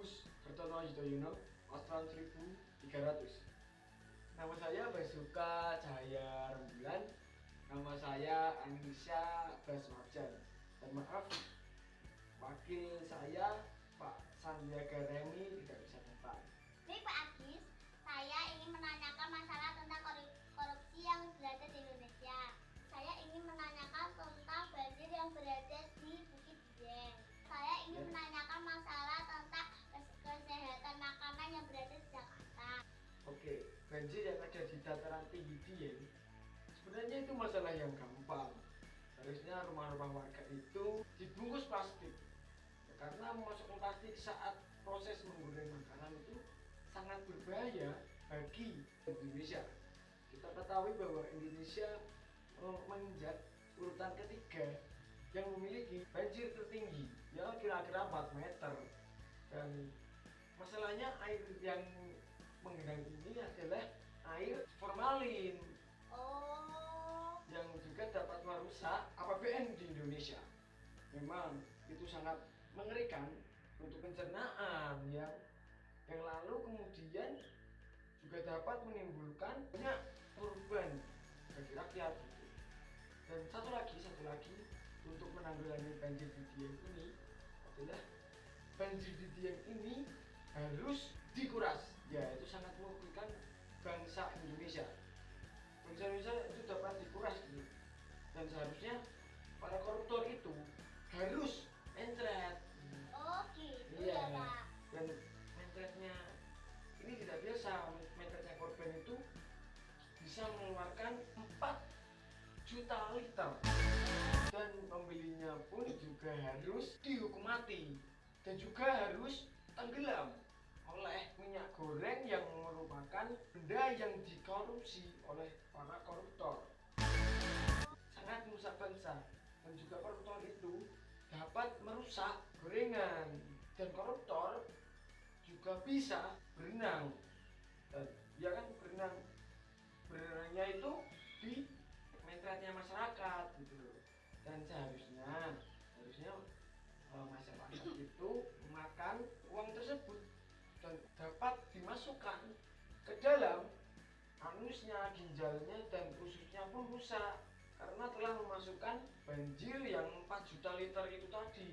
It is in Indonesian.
Agus Kertono Yudhoyono Australia 1300 Nama saya Basuka Cahaya Rembulan Nama saya Anisha Basmarjan Dan maaf Wakil saya Pak Sandiaga Remi tidak bisa datang Baik Pak Agis, saya ingin menanyakan masalah tentang korupsi yang berada di Indonesia. Saya ingin menanyakan tentang banjir yang berada di Bukit Dieng. Saya ingin ya. menanyakan sebenarnya itu masalah yang gampang. Harusnya rumah-rumah warga itu dibungkus plastik. Ya, karena memasukkan plastik saat proses menggoreng makanan itu sangat berbahaya bagi Indonesia. Kita ketahui bahwa Indonesia menginjak urutan ketiga yang memiliki banjir tertinggi ya kira-kira 4 meter dan masalahnya air yang menggenang ini adalah air formalin memang itu sangat mengerikan untuk pencernaan ya yang lalu kemudian juga dapat menimbulkan banyak korban bagi rakyat gitu. dan satu lagi satu lagi untuk menanggulangi banjir di Dieng ini adalah banjir di Dieng ini harus dikuras. Ya itu sangat merugikan bangsa Indonesia. Bangsa Indonesia itu dapat dikuras gitu. Dan seharusnya para koruptor bisa mengeluarkan 4 juta liter. Dan pembelinya pun juga harus dihukum mati. Dan juga harus tenggelam oleh minyak goreng yang merupakan benda yang dikorupsi oleh para koruptor. Sangat merusak bangsa dan juga koruptor itu dapat merusak gorengan. Dan koruptor juga bisa berenang. Dan ya kan berenang berenangnya itu di mentretnya masyarakat gitu loh. Dan seharusnya harusnya uh, masyarakat itu makan uang tersebut dan dapat dimasukkan ke dalam anusnya, ginjalnya dan ususnya pun rusak karena telah memasukkan banjir yang 4 juta liter itu tadi